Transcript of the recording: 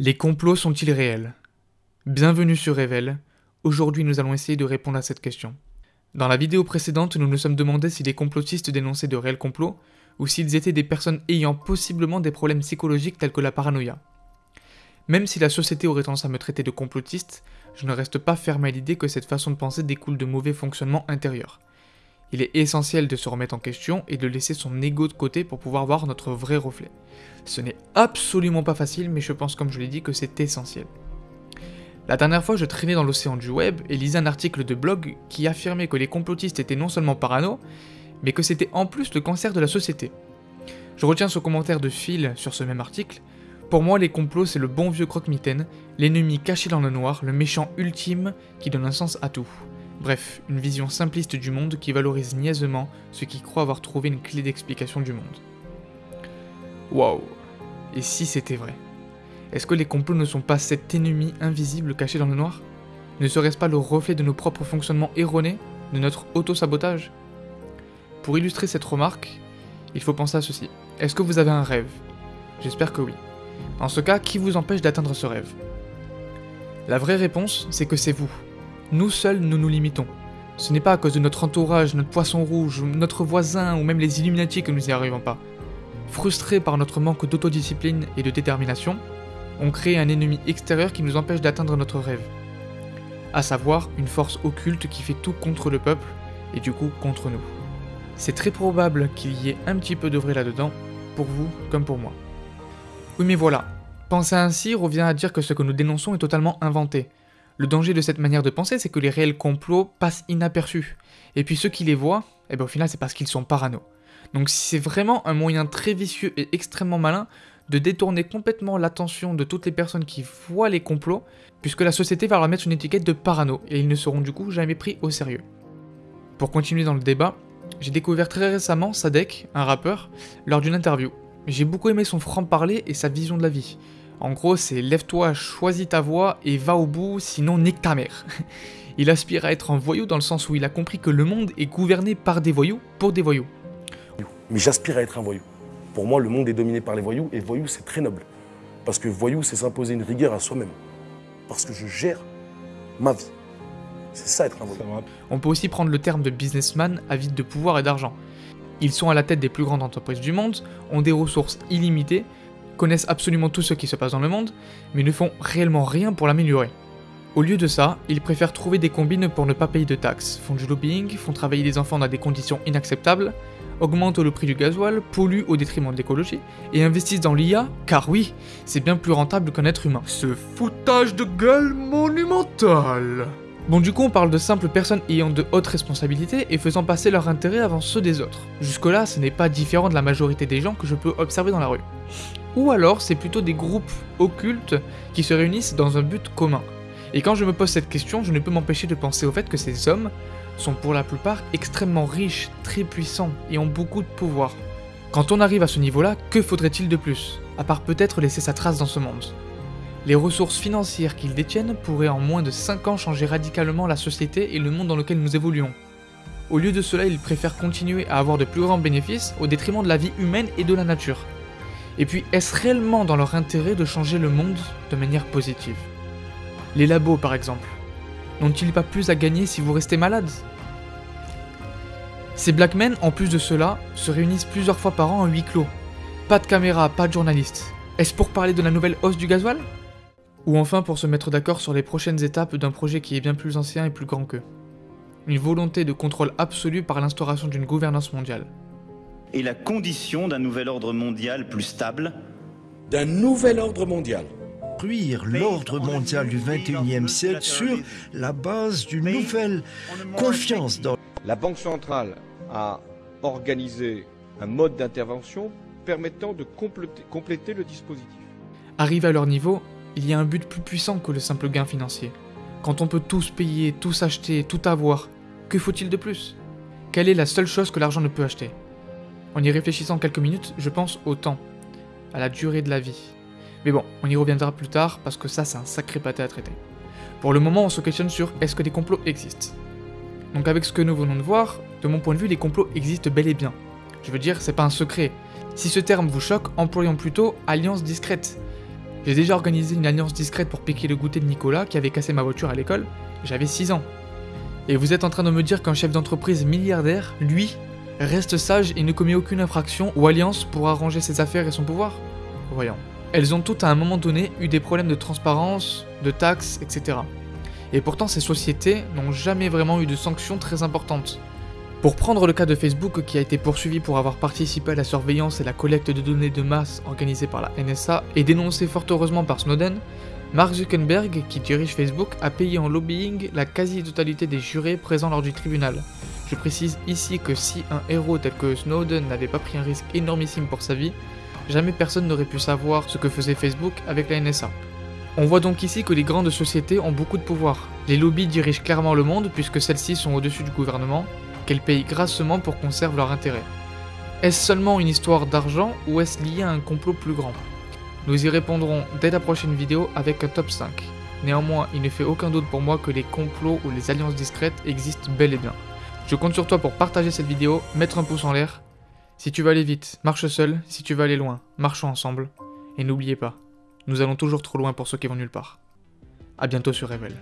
Les complots sont-ils réels? Bienvenue sur Revel. Aujourd'hui, nous allons essayer de répondre à cette question. Dans la vidéo précédente, nous nous sommes demandé si les complotistes dénonçaient de réels complots ou s'ils étaient des personnes ayant possiblement des problèmes psychologiques tels que la paranoïa. Même si la société aurait tendance à me traiter de complotiste, je ne reste pas fermé à l'idée que cette façon de penser découle de mauvais fonctionnements intérieurs. Il est essentiel de se remettre en question et de laisser son ego de côté pour pouvoir voir notre vrai reflet. Ce n'est absolument pas facile, mais je pense comme je l'ai dit que c'est essentiel. La dernière fois, je traînais dans l'océan du web et lisais un article de blog qui affirmait que les complotistes étaient non seulement parano, mais que c'était en plus le cancer de la société. Je retiens ce commentaire de Phil sur ce même article. Pour moi, les complots, c'est le bon vieux croque-mitaine, l'ennemi caché dans le noir, le méchant ultime qui donne un sens à tout. Bref, une vision simpliste du monde qui valorise niaisement ceux qui croient avoir trouvé une clé d'explication du monde. Waouh Et si c'était vrai? Est-ce que les complots ne sont pas cet ennemi invisible caché dans le noir? Ne serait-ce pas le reflet de nos propres fonctionnements erronés, de notre auto-sabotage? Pour illustrer cette remarque, il faut penser à ceci. Est-ce que vous avez un rêve? J'espère que oui. Dans ce cas, qui vous empêche d'atteindre ce rêve? La vraie réponse, c'est que c'est vous. Nous seuls, nous nous limitons. Ce n'est pas à cause de notre entourage, notre poisson rouge, notre voisin ou même les Illuminati que nous n'y arrivons pas. Frustrés par notre manque d'autodiscipline et de détermination, on crée un ennemi extérieur qui nous empêche d'atteindre notre rêve. À savoir une force occulte qui fait tout contre le peuple et du coup contre nous. C'est très probable qu'il y ait un petit peu de vrai là-dedans, pour vous comme pour moi. Oui mais voilà, penser ainsi revient à dire que ce que nous dénonçons est totalement inventé. Le danger de cette manière de penser, c'est que les réels complots passent inaperçus. Et puis ceux qui les voient, eh ben au final c'est parce qu'ils sont parano. Donc c'est vraiment un moyen très vicieux et extrêmement malin de détourner complètement l'attention de toutes les personnes qui voient les complots, puisque la société va leur mettre une étiquette de parano, et ils ne seront du coup jamais pris au sérieux. Pour continuer dans le débat, j'ai découvert très récemment Sadek, un rappeur, lors d'une interview. J'ai beaucoup aimé son franc-parler et sa vision de la vie. En gros, c'est lève-toi, choisis ta voie et va au bout, sinon nique ta mère. Il aspire à être un voyou dans le sens où il a compris que le monde est gouverné par des voyous pour des voyous. Mais j'aspire à être un voyou. Pour moi, le monde est dominé par les voyous et voyou, c'est très noble. Parce que voyou, c'est s'imposer une rigueur à soi-même. Parce que je gère ma vie. C'est ça être un voyou. On peut aussi prendre le terme de businessman avide de pouvoir et d'argent. Ils sont à la tête des plus grandes entreprises du monde, ont des ressources illimitées, connaissent absolument tout ce qui se passe dans le monde, mais ne font réellement rien pour l'améliorer. Au lieu de ça, ils préfèrent trouver des combines pour ne pas payer de taxes, font du lobbying, font travailler des enfants dans des conditions inacceptables, augmentent le prix du gasoil, polluent au détriment de l'écologie, et investissent dans l'IA, car oui, c'est bien plus rentable qu'un être humain. Ce foutage de gueule monumental Bon du coup on parle de simples personnes ayant de hautes responsabilités et faisant passer leur intérêt avant ceux des autres. Jusque là ce n'est pas différent de la majorité des gens que je peux observer dans la rue. Ou alors c'est plutôt des groupes occultes qui se réunissent dans un but commun. Et quand je me pose cette question, je ne peux m'empêcher de penser au fait que ces hommes sont pour la plupart extrêmement riches, très puissants et ont beaucoup de pouvoir. Quand on arrive à ce niveau-là, que faudrait-il de plus À part peut-être laisser sa trace dans ce monde? Les ressources financières qu'ils détiennent pourraient en moins de 5 ans changer radicalement la société et le monde dans lequel nous évoluons. Au lieu de cela, ils préfèrent continuer à avoir de plus grands bénéfices au détriment de la vie humaine et de la nature. Et puis, est-ce réellement dans leur intérêt de changer le monde de manière positive? Les labos, par exemple, n'ont-ils pas plus à gagner si vous restez malade Ces black men, en plus de cela, se réunissent plusieurs fois par an en huis clos. Pas de caméra, pas de journalistes. Est-ce pour parler de la nouvelle hausse du gasoil? Ou enfin pour se mettre d'accord sur les prochaines étapes d'un projet qui est bien plus ancien et plus grand qu'eux. Une volonté de contrôle absolu par l'instauration d'une gouvernance mondiale et la condition d'un nouvel ordre mondial plus stable. D'un nouvel ordre mondial. Construire l'ordre mondial du 21e siècle sur la base d'une nouvelle confiance dans... La Banque centrale a organisé un mode d'intervention permettant de compléter, compléter le dispositif. Arrivé à leur niveau, il y a un but plus puissant que le simple gain financier. Quand on peut tous payer, tous acheter, tout avoir, que faut-il de plus? Quelle est la seule chose que l'argent ne peut acheter? En y réfléchissant quelques minutes, je pense au temps, à la durée de la vie. Mais bon, on y reviendra plus tard parce que ça c'est un sacré pâté à traiter. Pour le moment, on se questionne sur est-ce que des complots existent? Donc avec ce que nous venons de voir, de mon point de vue, les complots existent bel et bien. Je veux dire, c'est pas un secret. Si ce terme vous choque, employons plutôt alliance discrète. J'ai déjà organisé une alliance discrète pour piquer le goûter de Nicolas qui avait cassé ma voiture à l'école, j'avais 6 ans. Et vous êtes en train de me dire qu'un chef d'entreprise milliardaire, lui, reste sage et ne commet aucune infraction ou alliance pour arranger ses affaires et son pouvoir Voyons. Elles ont toutes à un moment donné eu des problèmes de transparence, de taxes, etc. Et pourtant ces sociétés n'ont jamais vraiment eu de sanctions très importantes. Pour prendre le cas de Facebook qui a été poursuivi pour avoir participé à la surveillance et la collecte de données de masse organisée par la NSA et dénoncé fort heureusement par Snowden, Mark Zuckerberg, qui dirige Facebook, a payé en lobbying la quasi-totalité des jurés présents lors du tribunal. Je précise ici que si un héros tel que Snowden n'avait pas pris un risque énormissime pour sa vie, jamais personne n'aurait pu savoir ce que faisait Facebook avec la NSA. On voit donc ici que les grandes sociétés ont beaucoup de pouvoir. Les lobbies dirigent clairement le monde puisque celles-ci sont au-dessus du gouvernement, qu'elles payent grassement pour qu'on serve leur intérêt. Est-ce seulement une histoire d'argent ou est-ce lié à un complot plus grand? Nous y répondrons dès la prochaine vidéo avec un top 5. Néanmoins, il ne fait aucun doute pour moi que les complots ou les alliances discrètes existent bel et bien. Je compte sur toi pour partager cette vidéo, mettre un pouce en l'air. Si tu veux aller vite, marche seul, si tu veux aller loin, marchons ensemble. Et n'oubliez pas, nous allons toujours trop loin pour ceux qui vont nulle part. A bientôt sur Revel.